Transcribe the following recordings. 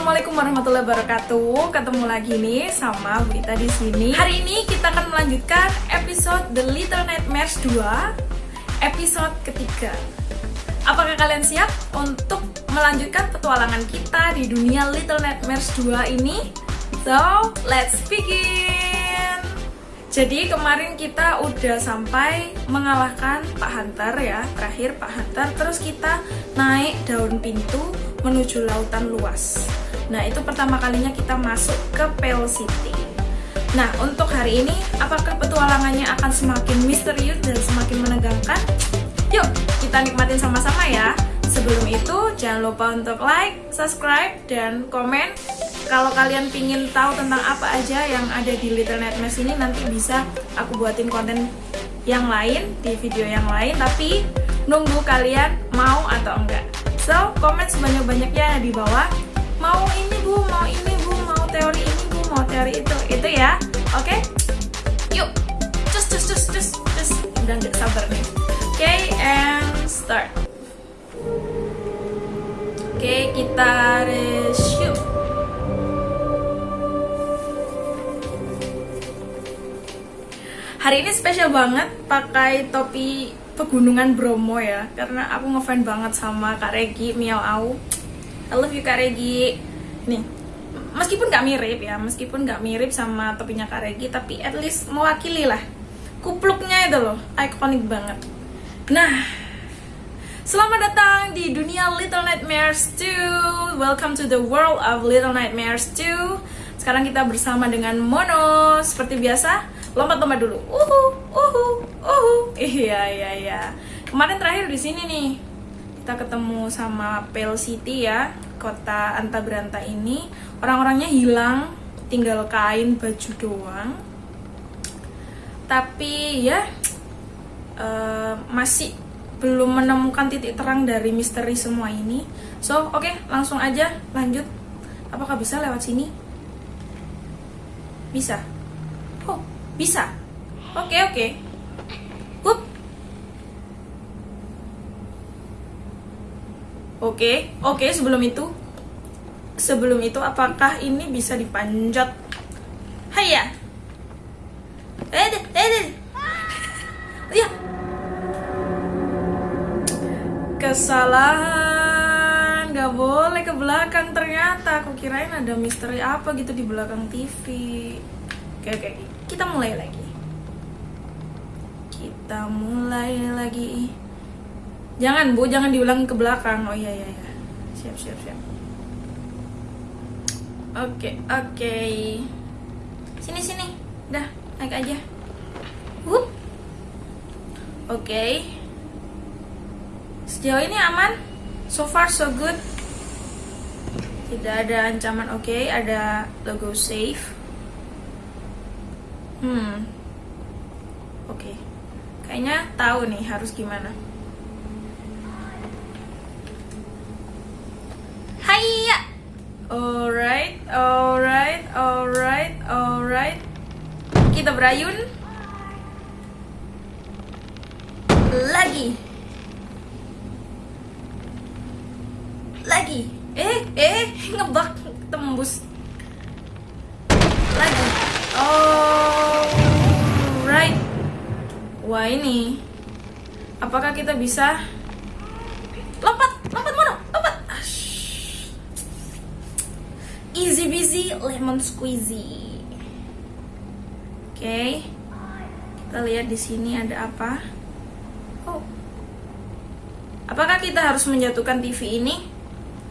Assalamualaikum warahmatullahi wabarakatuh. Ketemu lagi nih sama Wita di sini. Hari ini kita akan melanjutkan episode The Little Nightmares 2, episode ketiga. Apakah kalian siap untuk melanjutkan petualangan kita di dunia Little Nightmares 2 ini? So, let's begin. Jadi kemarin kita udah sampai mengalahkan Pak Hunter ya, terakhir Pak Hunter. Terus kita naik daun pintu menuju lautan luas. Nah, itu pertama kalinya kita masuk ke Pale City. Nah, untuk hari ini, apakah petualangannya akan semakin misterius dan semakin menegangkan? Yuk, kita nikmatin sama-sama ya. Sebelum itu, jangan lupa untuk like, subscribe, dan komen. Kalau kalian pingin tahu tentang apa aja yang ada di Little Nightmares ini, nanti bisa aku buatin konten yang lain di video yang lain. Tapi nunggu kalian mau atau enggak. So, komen sebanyak-banyaknya di bawah. Mau ini bu, mau ini bu, mau teori ini bu, mau teori itu, itu ya. Oke? Okay? Yuk, cus cus cus cus cus. Udah nggak sabar nih. Oke, okay, and start. Oke, okay, kita resume. Hari ini spesial banget pakai topi pegunungan Bromo ya karena aku ngefans banget sama Kak Regi Miao Au I love you Kak Regi. Nih meskipun gak mirip ya meskipun gak mirip sama topinya Kak Regi tapi at least mewakili lah. Kupluknya itu loh ikonik banget. Nah Selamat datang di dunia Little Nightmares 2 Welcome to the world of Little Nightmares 2 Sekarang kita bersama dengan Mono. Seperti biasa, lompat-lompat dulu. Uhu, uhu, uhu. Iya, iya, iya. Kemarin terakhir di sini nih Kita ketemu sama Pale City ya Kota Anta Beranta ini Orang-orangnya hilang Tinggal kain baju doang Tapi ya uh, Masih belum menemukan titik terang dari misteri semua ini. So, oke, okay, langsung aja lanjut. Apakah bisa lewat sini? Bisa. Oh, bisa. Oke, okay, oke. Okay. Hup. Oke, okay, oke, okay, sebelum itu. Sebelum itu apakah ini bisa dipanjat? Hayya. Eh, eh, eh. Ya, kesalahan. Nggak boleh ke belakang. Ternyata aku kirain ada misteri apa gitu di belakang TV oke oke. Kita mulai lagi. Kita mulai lagi jangan bu jangan diulang ke belakang oh iya iya iya siap siap siap oke oke sini sini dah naik aja Wup. oke okay. Sejauh ini aman, so far so good. Tidak ada ancaman oke, okay. ada logo safe. Hmm, oke. Okay. Kayaknya tahu nih harus gimana. Alright, alright, alright, alright. Kita berayun. Lagi. lagi eh eh ngebak tembus lagi oh right wah ini apakah kita bisa lompat lompat mana lompat Ash. Lemon squeezy. Oke. Okay. kita lihat di sini ada apa. Oh. Apakah kita harus menjatuhkan TV ini?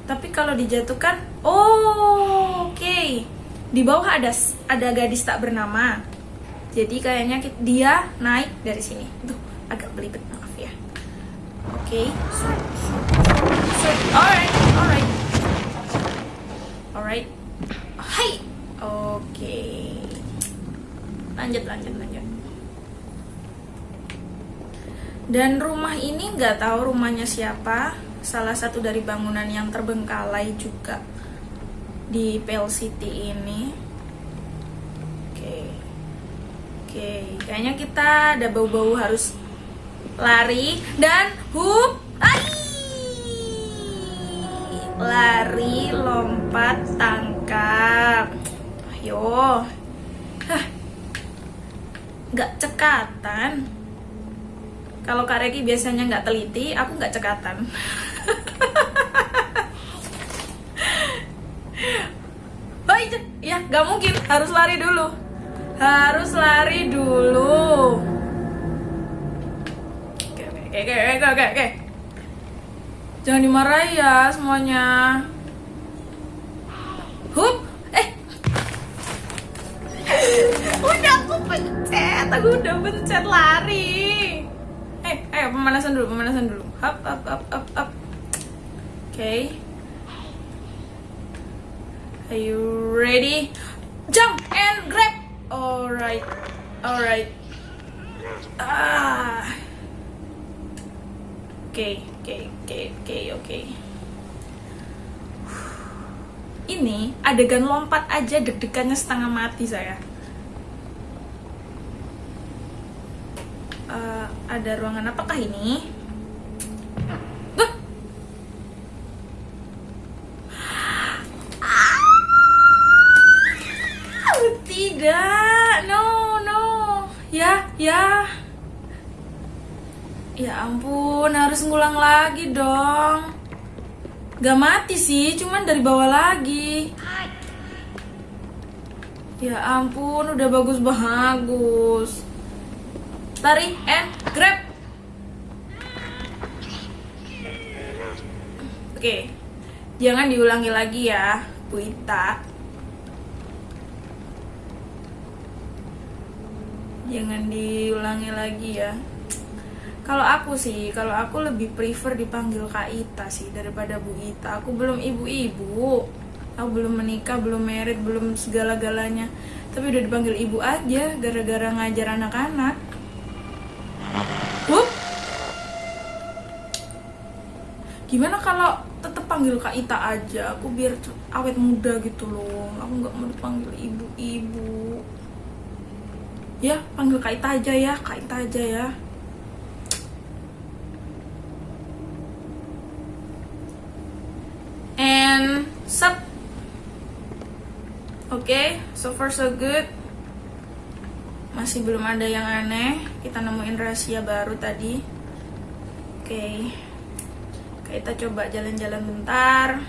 Tapi kalau dijatuhkan oh oke. Okay. di bawah ada ada gadis tak bernama. Jadi kayaknya dia naik dari sini. Tuh agak belibet maaf ya. Oke. Okay. alright alright hai oke. Lanjut lanjut lanjut. Dan rumah ini nggak tahu rumahnya siapa. Salah satu dari bangunan yang terbengkalai juga di Pale City ini. Oke, oke, kayaknya kita ada bau-bau harus lari dan hup, lari, lompat, yo. Hah. Nggak cekatan. Kalau Kak Reki biasanya gak teliti aku gak cekatan. Baik oh, iya. ya nggak mungkin. Harus lari dulu. Harus lari dulu. Oke oke oke oke oke. Jangan dimarahi ya semuanya. Hup udah aku pencet. Aku udah pencet lari. Eh ayo pemanasan dulu pemanasan dulu. Up up up up up oke. Okay. are you ready? Jump and grab. Alright alright. Ah. Oke oke oke oke oke ini adegan lompat aja deg-degannya setengah mati saya. Uh, ada ruangan apakah ini. Ah, tidak. No no. Ya ya. Ya ampun harus ngulang lagi dong Gak mati sih, cuman dari bawah lagi. Ya ampun, udah bagus-bagus. Lari and grab. Oke, jangan diulangi lagi ya, Bu Ita. Jangan diulangi lagi ya kalau aku sih kalau aku lebih prefer dipanggil Kak Ita sih daripada Bu Ita. Aku belum ibu-ibu. Aku belum menikah belum merit belum segala-galanya. Tapi udah dipanggil ibu aja gara-gara ngajar anak-anak. Wup. gimana kalau tetap panggil Kak Ita aja? Aku biar awet muda gitu loh. Aku nggak mau dipanggil ibu-ibu. Ya panggil Kak Ita aja ya Kak Ita aja ya sup? Oke okay, so far so good. Masih belum ada yang aneh. Kita nemuin rahasia baru tadi. Oke. Okay. kita coba jalan-jalan bentar.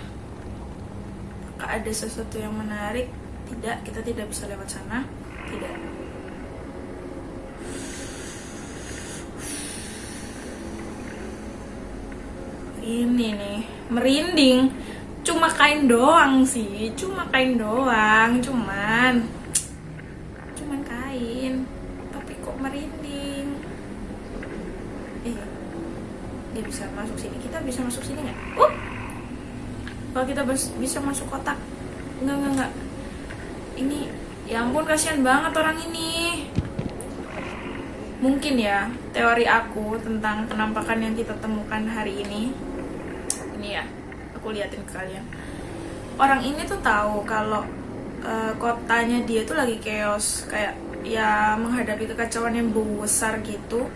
Apakah ada sesuatu yang menarik? Tidak kita tidak bisa lewat sana. Tidak. Ini nih merinding cuma kain doang sih cuma kain doang cuman cuman kain. Tapi kok merinding? Eh dia bisa masuk sini. Kita bisa masuk sini nggak? Uh kalau kita bisa masuk kotak. Nggak nggak nggak. Ini ya ampun kasihan banget orang ini. Mungkin ya teori aku tentang penampakan yang kita temukan hari ini liatin ke kalian. Orang ini tuh tahu kalau uh, kotanya dia tuh lagi chaos kayak ya menghadapi kekacauan yang besar gitu.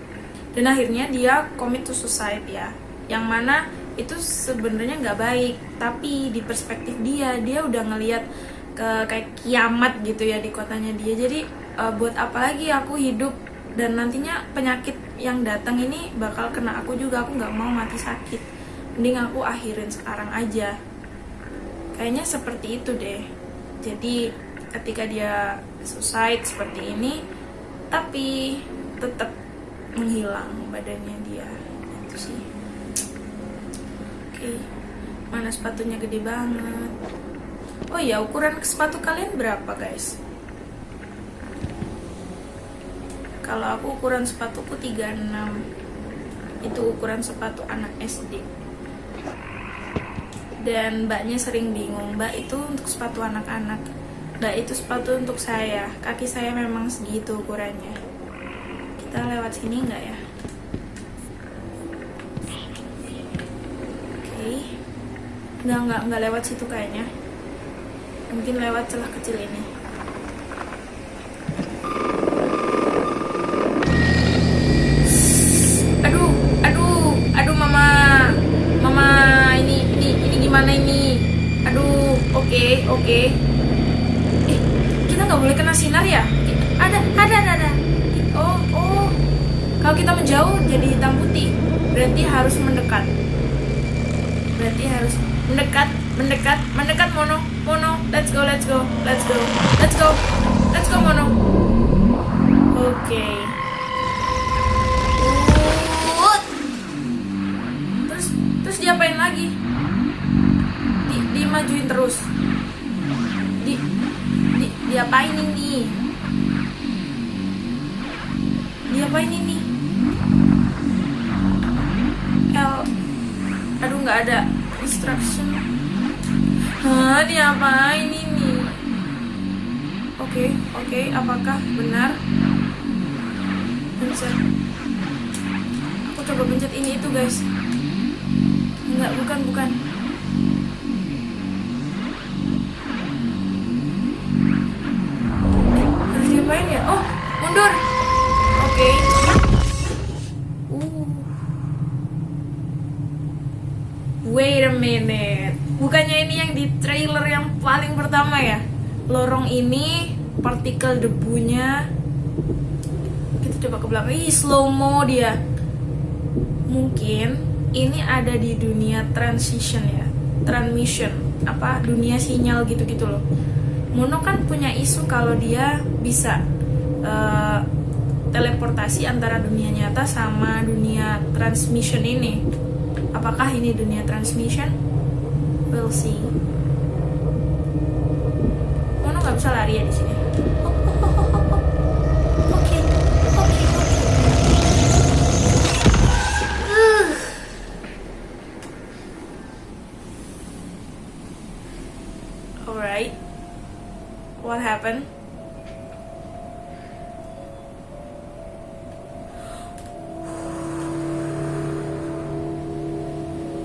Dan akhirnya dia commit to suicide ya. Yang mana itu sebenarnya nggak baik tapi di perspektif dia dia udah ngelihat ke kayak kiamat gitu ya di kotanya dia. Jadi uh, buat apa lagi aku hidup? Dan nantinya penyakit yang datang ini bakal kena aku juga aku nggak mau mati sakit mending aku akhirin sekarang aja. Kayaknya seperti itu deh. Jadi ketika dia suicide seperti ini tapi tetap menghilang badannya dia. Itu sih. Oke mana sepatunya gede banget. Oh ya ukuran sepatu kalian berapa guys? Kalau aku ukuran sepatuku 36 itu ukuran sepatu anak SD dan mbaknya sering bingung mbak itu untuk sepatu anak-anak. Mbak itu sepatu untuk saya. Kaki saya memang segitu ukurannya. Kita lewat sini nggak ya? Oke. Okay. nggak nggak nggak lewat situ kayaknya. Mungkin lewat celah kecil ini oke. Okay. eh kita nggak boleh kena sinar ya? Ada ada ada ada. Oh kalau kita menjauh jadi hitam putih berarti harus mendekat. Berarti harus mendekat mendekat mendekat mono. Mono let's go let's go let's go let's go let's go mono. Oke. Okay. terus terus diapain lagi? Di dimajuin terus di di diapain ini diapain ini L aduh nggak ada instruction Hah, diapain ini? Oke, okay, oke, okay, apakah benar? Pencet. Aku coba pencet ini itu, guys. Enggak, bukan, bukan. Diapain ya? Oh, mundur. Oke. Okay. Uh. Wait a minute bukannya ini yang di trailer yang paling pertama ya lorong ini partikel debunya kita coba ke belakang ih slow mo dia mungkin ini ada di dunia transition ya transmission apa dunia sinyal gitu-gitu loh Mono kan punya isu kalau dia bisa uh, teleportasi antara dunia nyata sama dunia transmission ini apakah ini dunia transmission We'll see. Mono nggak bisa lari ya di sini. Oke, oke, Alright. What happened?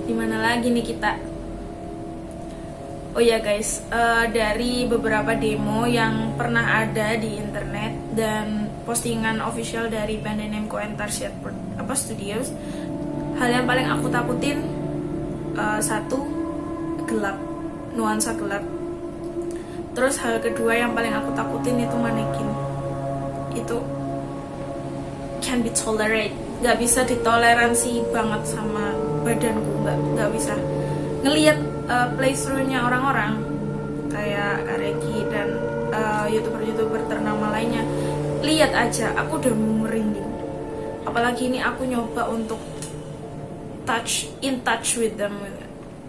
Di mana lagi nih kita? Oh ya guys, uh, dari beberapa demo yang pernah ada di internet dan postingan official dari band Entarsiat apa Studios, hal yang paling aku takutin uh, satu gelap, nuansa gelap. Terus hal kedua yang paling aku takutin itu manekin. Itu can be tolerate, nggak bisa ditoleransi banget sama badanku, nggak nggak bisa ngelihat uh, playthroughnya orang-orang kayak Kareki dan uh, youtuber-youtuber ternama lainnya. Lihat aja aku udah merinding. Apalagi ini aku nyoba untuk touch in touch with them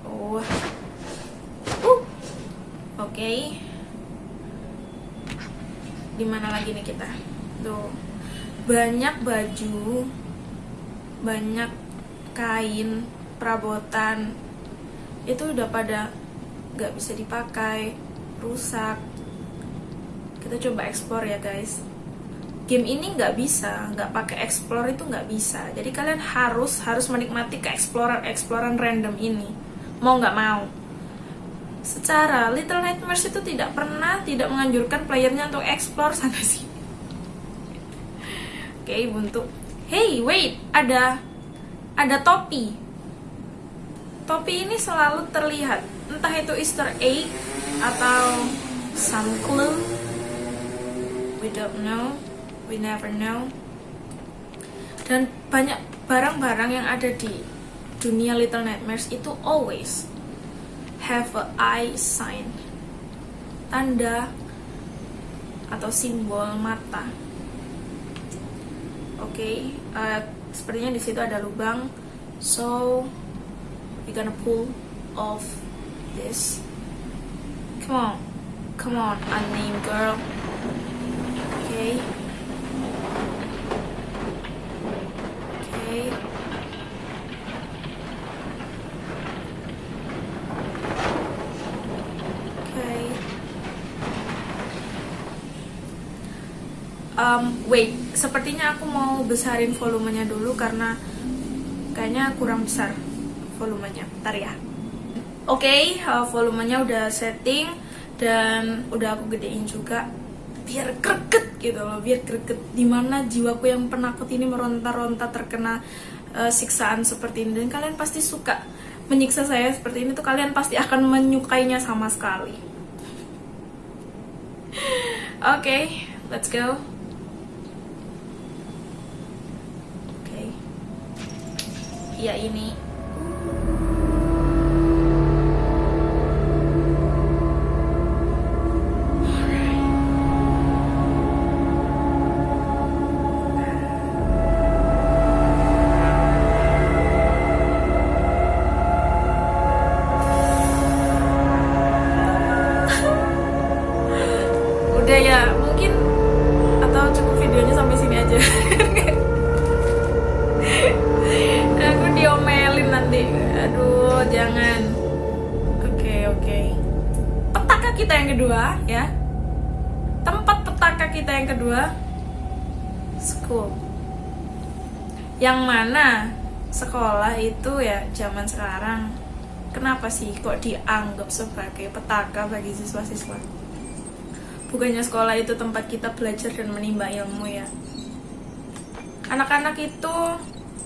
oh. Uh. oke. Okay. di mana lagi nih kita? Tuh. Banyak baju banyak kain perabotan itu udah pada nggak bisa dipakai rusak. Kita coba explore ya guys. Game ini nggak bisa nggak pakai explore itu nggak bisa. Jadi kalian harus harus menikmati ke explorer exploran random ini. Mau nggak mau. Secara Little Nightmares itu tidak pernah tidak menganjurkan playernya untuk explore sana sini. Oke okay, buntu. Hey wait ada ada topi Topi ini selalu terlihat, entah itu Easter egg atau some clue. We don't know, we never know. Dan banyak barang-barang yang ada di dunia Little Nightmares itu always have a eye sign. Tanda atau simbol mata. Oke, okay, uh, sepertinya di situ ada lubang. So we're gonna pull off this. Come on. Come on unnamed girl. Okay okay um wait sepertinya aku mau besarin volumenya dulu karena kayaknya kurang besar volumenya. Ntar ya. Oke okay, uh, volumenya udah setting dan udah aku gedein juga biar greget gitu loh biar greget. Di mana jiwaku yang penakut ini meronta-ronta terkena uh, siksaan seperti ini. Dan kalian pasti suka menyiksa saya seperti ini tuh. Kalian pasti akan menyukainya sama sekali. Oke okay, let's go ya ini sih kok dianggap sebagai petaka bagi siswa-siswa. Bukannya sekolah itu tempat kita belajar dan menimba ilmu ya. Anak-anak itu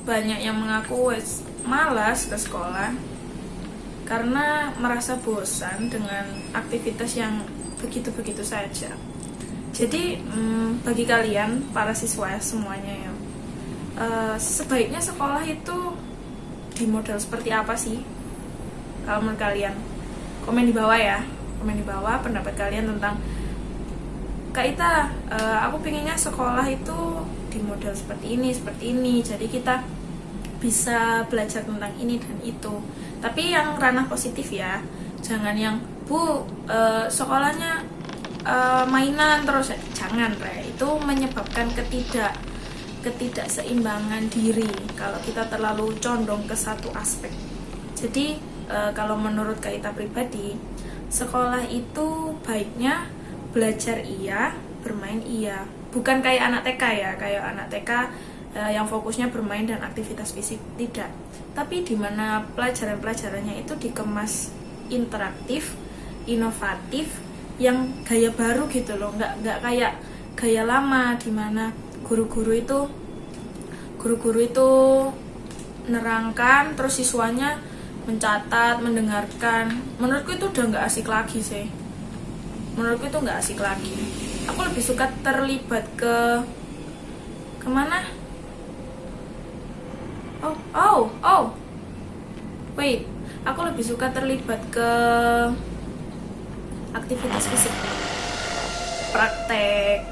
banyak yang mengaku malas ke sekolah karena merasa bosan dengan aktivitas yang begitu-begitu saja. Jadi hmm, bagi kalian para siswa semuanya ya uh, sebaiknya sekolah itu di model seperti apa sih kalau menurut kalian komen di bawah ya komen di bawah pendapat kalian tentang Kak Ita, uh, aku pengennya sekolah itu di model seperti ini, seperti ini. Jadi kita bisa belajar tentang ini dan itu. Tapi yang ranah positif ya, jangan yang bu uh, sekolahnya uh, mainan terus, jangan re. Itu menyebabkan ketidak ketidakseimbangan diri kalau kita terlalu condong ke satu aspek. Jadi uh, kalau menurut Kak Ita pribadi, sekolah itu baiknya belajar iya bermain iya. Bukan kayak anak TK ya kayak anak TK eh, yang fokusnya bermain dan aktivitas fisik tidak. Tapi di mana pelajaran-pelajarannya itu dikemas interaktif inovatif yang gaya baru gitu loh. Nggak nggak kayak gaya lama di mana guru-guru itu guru-guru itu nerangkan terus siswanya mencatat mendengarkan. Menurutku itu udah nggak asik lagi sih. Menurutku itu nggak asik lagi. Aku lebih suka terlibat ke ke mana? Oh oh oh. Wait aku lebih suka terlibat ke aktivitas fisik. Praktek.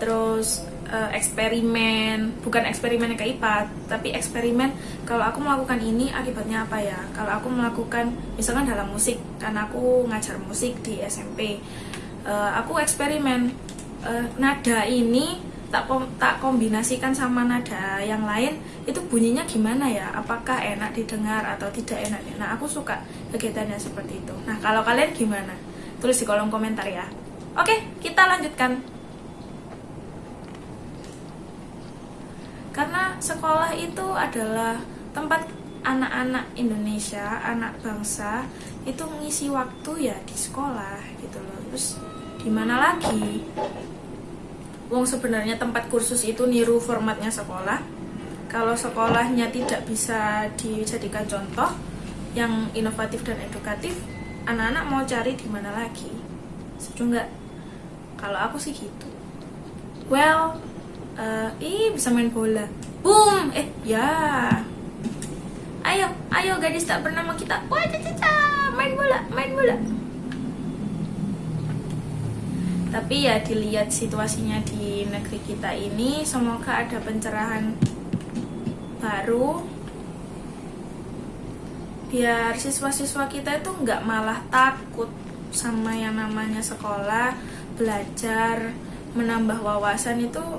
Terus uh, eksperimen bukan eksperimen ke IPA tapi eksperimen kalau aku melakukan ini akibatnya apa ya? Kalau aku melakukan misalkan dalam musik karena aku ngajar musik di SMP uh, aku eksperimen uh, nada ini tak kom tak kombinasikan sama nada yang lain itu bunyinya gimana ya? Apakah enak didengar atau tidak enak? Nah aku suka kegiatannya seperti itu. Nah kalau kalian gimana? Tulis di kolom komentar ya. Oke kita lanjutkan karena sekolah itu adalah tempat anak-anak Indonesia anak bangsa itu mengisi waktu ya di sekolah gitu loh terus Gimana lagi? Wong sebenarnya tempat kursus itu niru formatnya sekolah. Kalau sekolahnya tidak bisa dijadikan contoh yang inovatif dan edukatif, anak-anak mau cari di mana lagi? Setuju nggak? Kalau aku sih gitu. Well, uh, bisa main bola. Boom, eh ya. Ayo, ayo gadis tak bernama kita. Wah, caca, main bola, main bola tapi ya dilihat situasinya di negeri kita ini semoga ada pencerahan baru biar siswa-siswa kita itu nggak malah takut sama yang namanya sekolah belajar menambah wawasan itu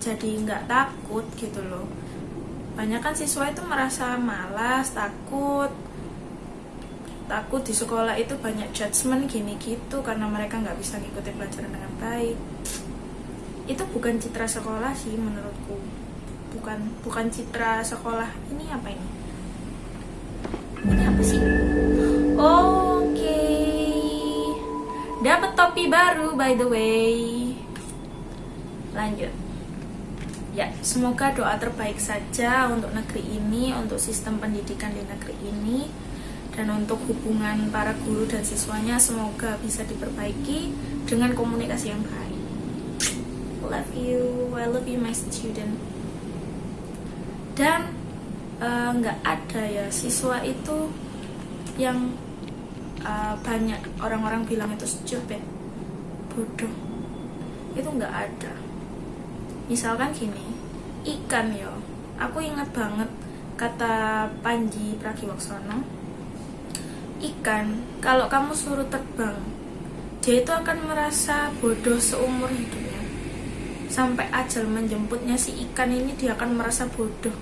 jadi nggak takut gitu loh. Banyak kan siswa itu merasa malas takut. Takut di sekolah itu banyak judgement gini gitu karena mereka nggak bisa ngikutin pelajaran dengan baik. Itu bukan citra sekolah sih menurutku. Bukan bukan citra sekolah. Ini apa ini? Ini apa sih? Oke. Okay. dapat topi baru by the way. Lanjut ya semoga doa terbaik saja untuk negeri ini untuk sistem pendidikan di negeri ini dan untuk hubungan para guru dan siswanya semoga bisa diperbaiki dengan komunikasi yang baik. Love you, I love you my student. Dan nggak ada ya siswa itu yang uh, banyak orang-orang bilang itu stupid bodoh itu nggak ada misalkan gini ikan yo. Aku ingat banget kata Panji Pragiwaksono ikan kalau kamu suruh terbang dia itu akan merasa bodoh seumur hidupnya sampai ajal menjemputnya si ikan ini dia akan merasa bodoh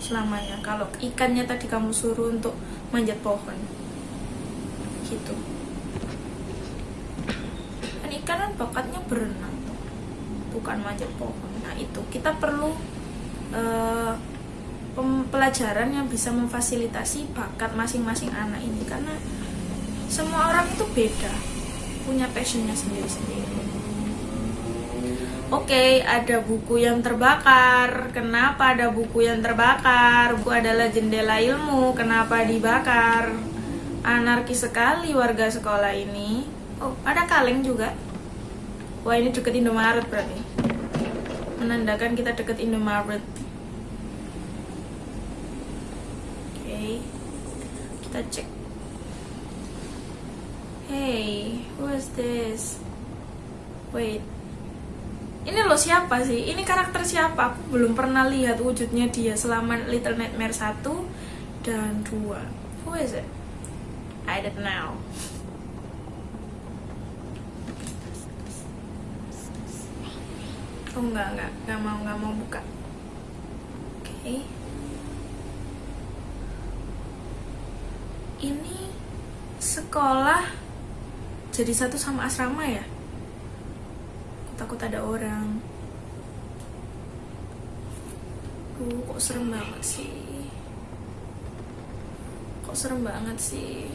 selamanya kalau ikannya tadi kamu suruh untuk manjat pohon. Gitu. Kan ikan kan bakatnya berenang bukan manjat pohon nah itu kita perlu uh, pelajaran yang bisa memfasilitasi bakat masing-masing anak ini karena semua orang itu beda punya passionnya sendiri-sendiri Oke, okay, ada buku yang terbakar. Kenapa ada buku yang terbakar? Buku adalah jendela ilmu. Kenapa dibakar? Anarki sekali warga sekolah ini. Oh, ada kaleng juga. Wah, ini deket Indomaret berarti. Menandakan kita deket Indomaret. Oke. Okay. Kita cek. Hey, who is this? Wait ini lo siapa sih? Ini karakter siapa? Aku belum pernah lihat wujudnya dia selama Little Nightmare 1 dan 2. Who is it? I don't know. Oh enggak, enggak, enggak mau, enggak mau buka. Oke. Okay. Ini sekolah jadi satu sama asrama ya? takut ada orang uh kok serem banget sih kok serem banget sih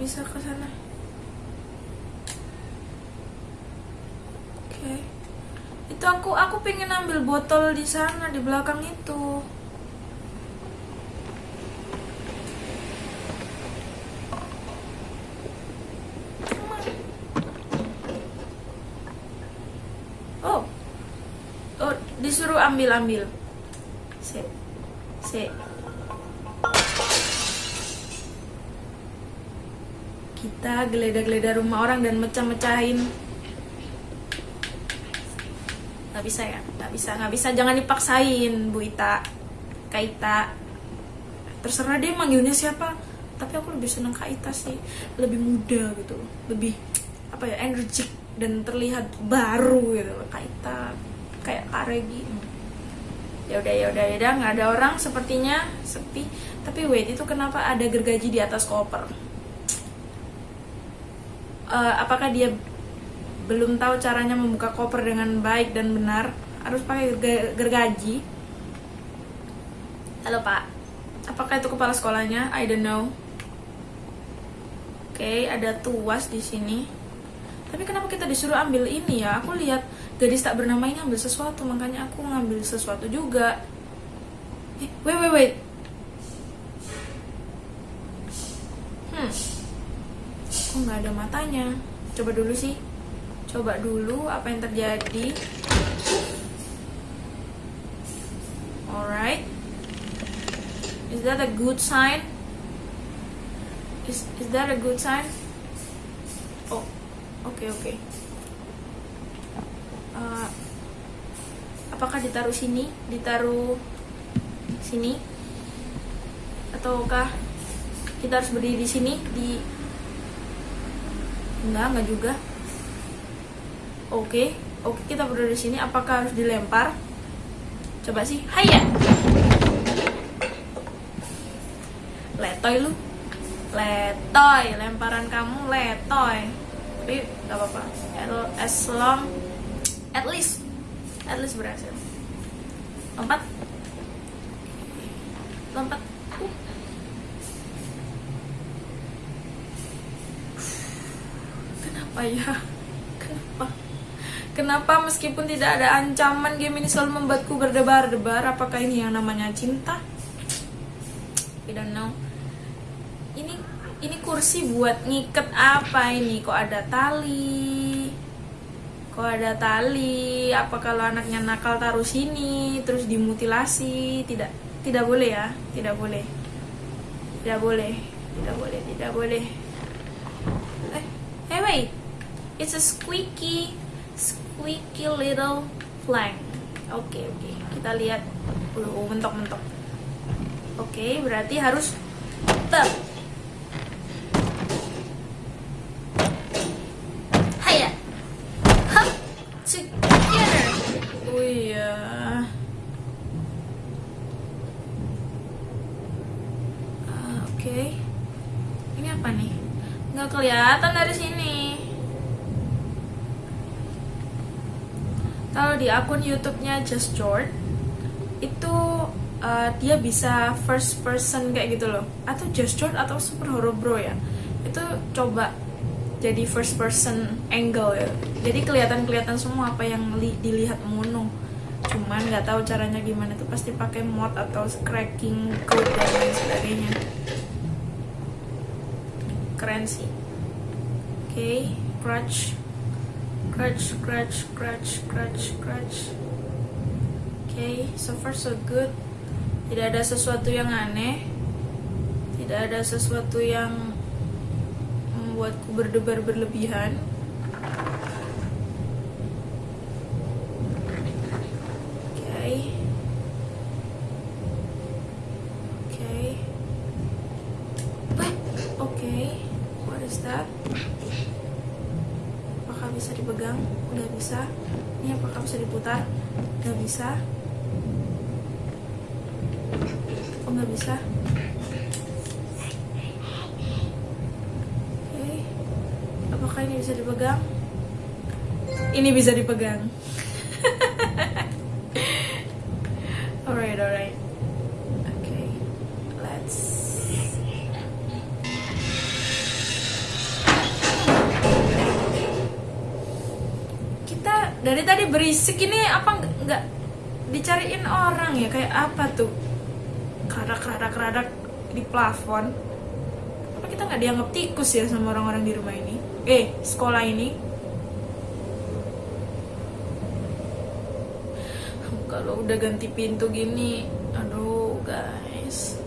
bisa ke sana oke okay. itu aku aku pengen ambil botol di sana di belakang itu. Oh oh disuruh ambil ambil. Se se kita geledah-geledah rumah orang dan mecah-mecahin nggak bisa ya? Nggak bisa nggak bisa. Jangan dipaksain Bu Ita. Kaita terserah dia manggilnya siapa. Tapi aku lebih seneng Kaita sih. Lebih muda gitu. Lebih apa ya energik dan terlihat baru gitu. Kaita kayak Kak Regi. Ya udah ya udah ya udah. Nggak ada orang sepertinya sepi. Tapi wait itu kenapa ada gergaji di atas koper? Uh, apakah dia belum tahu caranya membuka koper dengan baik dan benar harus pakai gergaji. Halo pak. Apakah itu kepala sekolahnya? I don't know. Oke okay, ada tuas di sini. Tapi kenapa kita disuruh ambil ini ya? Aku lihat gadis tak bernama ini ambil sesuatu makanya aku ngambil sesuatu juga. Eh, wait wait wait. Hmm. Kok nggak ada matanya? Coba dulu sih coba dulu apa yang terjadi. Alright. Is that a good sign? Is is that a good sign? Oh oke okay, oke okay. uh, apakah ditaruh sini? Ditaruh sini? Ataukah kita harus berdiri di sini? Di enggak enggak juga oke oke kita berdiri di sini. Apakah harus dilempar? Coba sih. Ya letoy lu. Letoy lemparan kamu letoy. Tapi nggak apa-apa. As long at least at least berhasil. Lompat. Lompat. Ya? kenapa Kenapa meskipun tidak ada ancaman game ini selalu membuatku berdebar-debar? Apakah ini yang namanya cinta? I don't know. Ini ini kursi buat ngiket apa ini? Kok ada tali? Kok ada tali? Apa kalau anaknya nakal taruh sini terus dimutilasi? Tidak, tidak boleh ya, tidak boleh. Tidak boleh, tidak boleh, tidak boleh. Eh, hey wait. It's a squeaky squeaky little flank. Oke, okay, oke. Okay. Kita lihat. Uh, mentok-mentok. Oke, okay, berarti harus tep. Haya. Hop. Together. Oh iya. Uh, oke. Okay. Ini apa nih? Nggak kelihatan dari sini. kalau di akun YouTube-nya Just George itu uh, dia bisa first person kayak gitu loh. Atau Just George atau Super Hero Bro ya. Itu coba jadi first person angle ya. Jadi kelihatan kelihatan semua apa yang li dilihat mono. Cuman nggak tahu caranya gimana. Itu pasti pakai mod atau cracking code dan lain sebagainya. Keren sih. Oke okay, crutch Scratch, scratch, scratch, scratch, scratch. Okay, so far so good. Tidak ada sesuatu yang aneh. Tidak ada sesuatu yang membuatku berdebar berlebihan. Okay. Okay. What? Okay. What is that? bisa dipegang udah bisa ini diputar nggak bisa. Oh nggak bisa? Oke. Okay. apakah ini bisa dipegang? Ini bisa dipegang berisik ini apa nggak dicariin orang ya? Kayak apa tuh? Karak karak karak di plafon. Apa kita nggak dianggap tikus ya sama orang-orang di rumah ini? Eh sekolah ini? Kalau udah ganti pintu gini aduh guys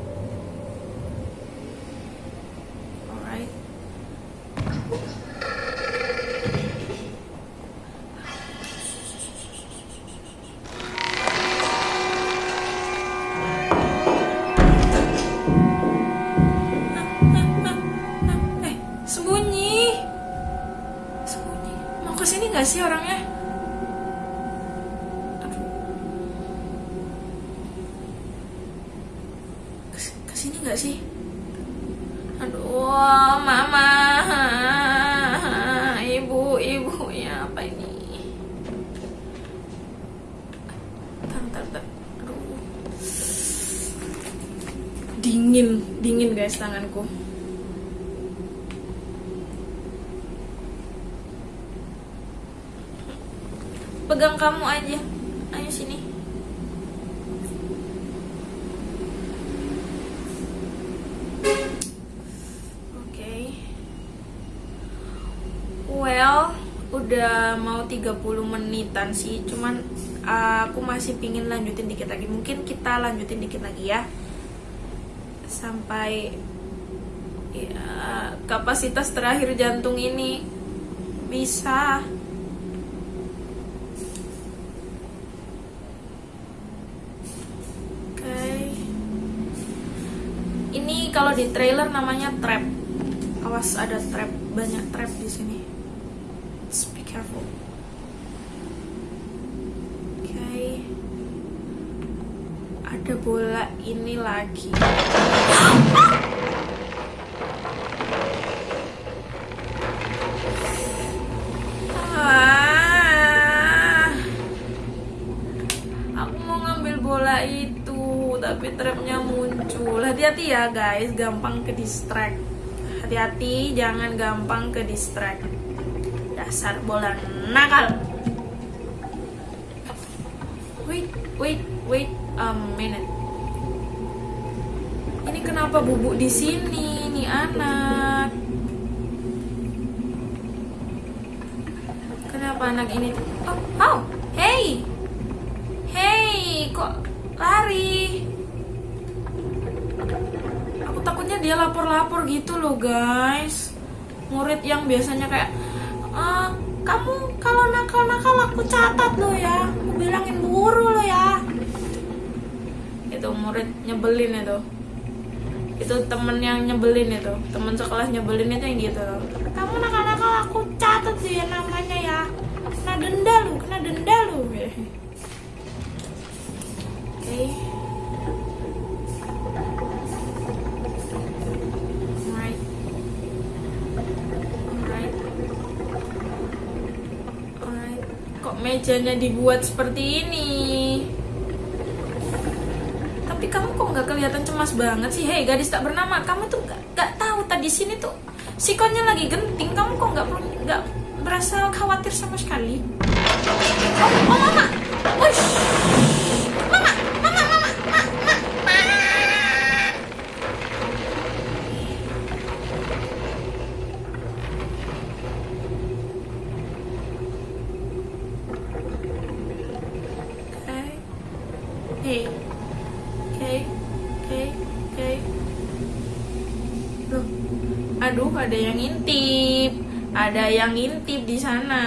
well udah mau 30 menitan sih cuman uh, aku masih pingin lanjutin dikit lagi mungkin kita lanjutin dikit lagi ya sampai ya, kapasitas terakhir jantung ini bisa kalau di trailer namanya trap. Awas ada trap, banyak trap di sini. Careful. Okay. Ada bola ini lagi. Ah. Aku mau ngambil bola itu, tapi trapnya muncul hati-hati ya guys gampang ke distract hati-hati jangan gampang ke distract dasar bola nakal Wait, wait, wait a minute. Ini kenapa bubuk di sini, nih anak? Kenapa anak ini? Oh, oh, hey, hey, kok lari? Aku takutnya dia lapor-lapor gitu loh, guys. Murid yang biasanya kayak, "Ah, kamu kalau nakal-nakal aku catat lo ya, aku bilangin guru lo ya. Itu murid nyebelin itu. Itu temen yang nyebelin itu. Temen sekelas nyebelin itu yang gitu. Kamu nakal-nakal aku catat sih ya namanya ya. Kena denda lu kena denda lu. Oke. okay. alright alright alright kok mejanya dibuat seperti ini. Tapi kamu kok nggak kelihatan cemas banget sih? Hei gadis tak bernama. Kamu tuh nggak nggak tahu tadi sini tuh sikonnya lagi genting. Kamu kok nggak nggak berasa khawatir sama sekali? Oh, oh mama Ush. mama mama mama mama mama Okay. Hey. Oke, oke, oke. Loh, aduh ada yang ngintip, ada yang ngintip di sana.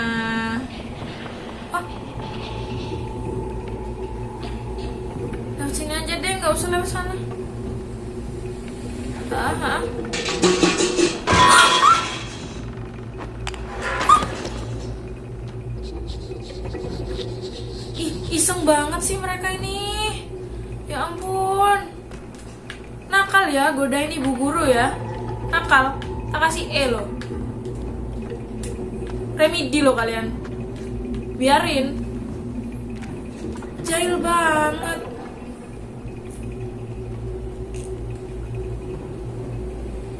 Loh kalian. Biarin. Jahil banget.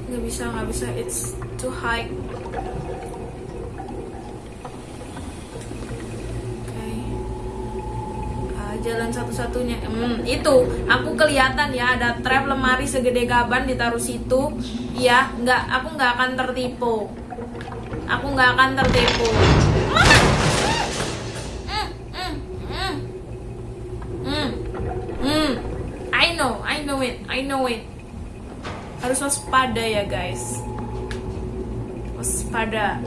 Gak bisa, gak bisa. It's too high. Ah, jalan satu-satunya hmm, itu aku kelihatan ya ada trap lemari segede gaban ditaruh situ ya nggak aku nggak akan tertipu aku nggak akan tertipu. I know I know it I know it. Harus waspada ya guys. Waspada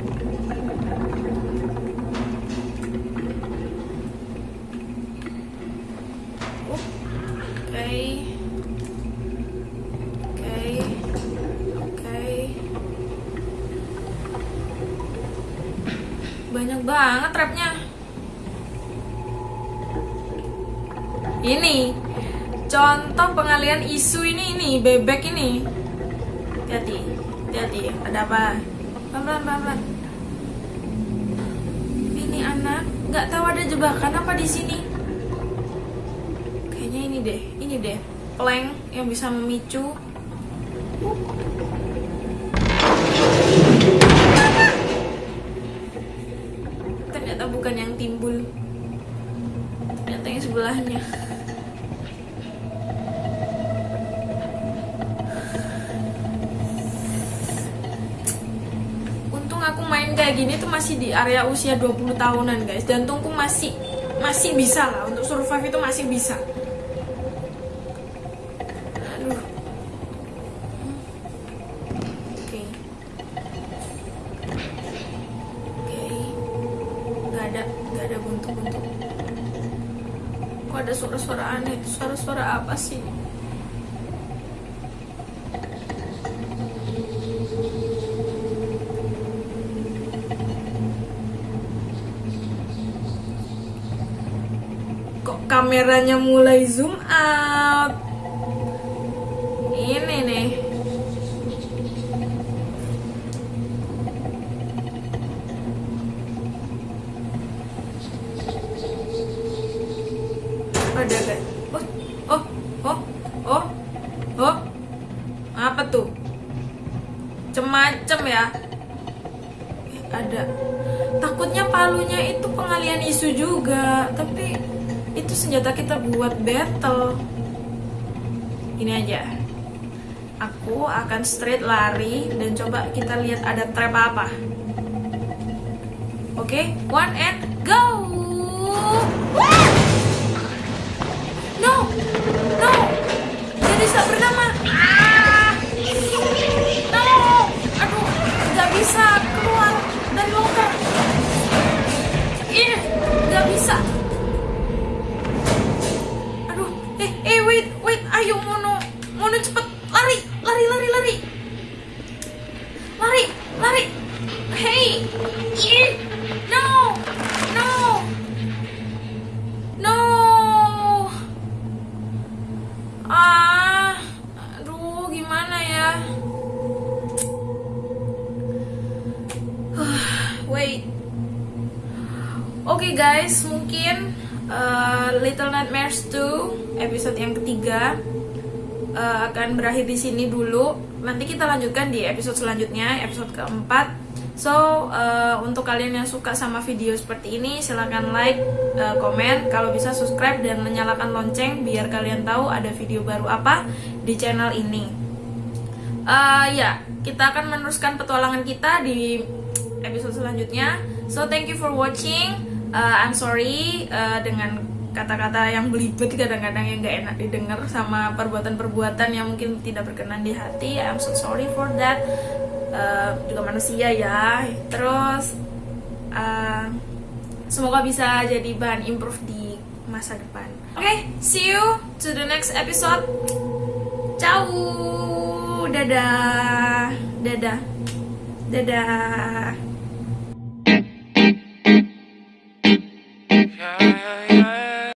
Oke. Oke. Oke. Banyak trapnya. Ini contoh pengalian isu ini ini bebek ini. Hati, hati, ada apa? Pelan pelan pelan. Ini anak nggak tahu ada jebakan apa di sini kayaknya ini deh ini deh plank yang bisa memicu untung aku main kayak gini tuh masih di area usia 20 tahunan guys. Jantungku masih masih bisa lah. Untuk survive itu masih bisa apa sih kok kameranya mulai zoom out? Ini nih. Ada guys pengalian isu juga tapi itu senjata kita buat battle. Ini aja. Aku akan straight lari dan coba kita lihat ada trap apa. Oke okay, one and go! No! No! Jadi tak bernama. No! Aduh nggak bisa wait. Oke okay guys mungkin uh, Little Nightmares 2 episode yang ketiga uh, akan berakhir di sini dulu. Nanti kita lanjutkan di episode selanjutnya episode keempat. So, uh, untuk kalian yang suka sama video seperti ini, silahkan like, uh, komen, kalau bisa subscribe dan menyalakan lonceng biar kalian tahu ada video baru apa di channel ini. Uh, ya, kita akan meneruskan petualangan kita di episode selanjutnya. So, thank you for watching. Uh, I'm sorry uh, dengan kata-kata yang belibet kadang-kadang yang gak enak didengar sama perbuatan-perbuatan yang mungkin tidak berkenan di hati. I'm so sorry for that uh, juga manusia ya terus uh, semoga bisa jadi bahan improve di masa depan oke okay, see you to the next episode ciao dadah. Dadah. Dadah.